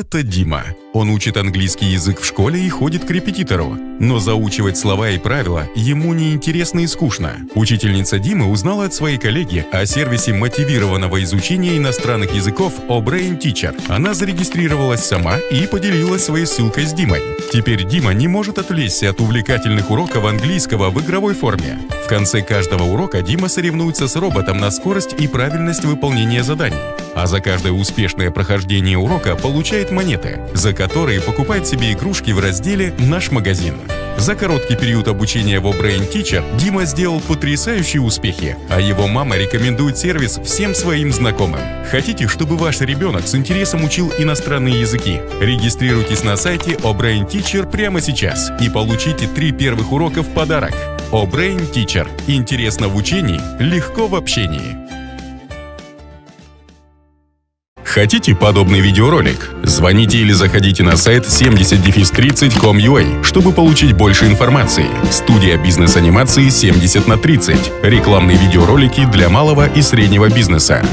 Это Дима. Он учит английский язык в школе и ходит к репетитору. Но заучивать слова и правила ему неинтересно и скучно. Учительница Димы узнала от своей коллеги о сервисе мотивированного изучения иностранных языков O'Brain Teacher. Она зарегистрировалась сама и поделилась своей ссылкой с Димой. Теперь Дима не может отвлечься от увлекательных уроков английского в игровой форме. В конце каждого урока Дима соревнуется с роботом на скорость и правильность выполнения заданий. А за каждое успешное прохождение урока получает монеты, за которые покупает себе игрушки в разделе «Наш магазин». За короткий период обучения в Brain Teacher Дима сделал потрясающие успехи, а его мама рекомендует сервис всем своим знакомым. Хотите, чтобы ваш ребенок с интересом учил иностранные языки? Регистрируйтесь на сайте Brain Teacher прямо сейчас и получите три первых урока в подарок. Brain Teacher. Интересно в учении, легко в общении. Хотите подобный видеоролик? Звоните или заходите на сайт 70-30.com.ua, чтобы получить больше информации. Студия бизнес-анимации 70 на 30. Рекламные видеоролики для малого и среднего бизнеса.